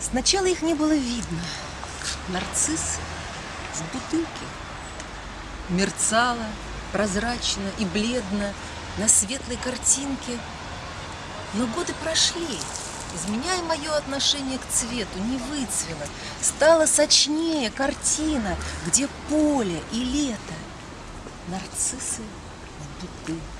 Сначала их не было видно. Нарцисс в бутылке. мерцала прозрачно и бледно на светлой картинке. Но годы прошли, изменяя мое отношение к цвету, не выцвело. Стала сочнее картина, где поле и лето. Нарциссы в бутылке.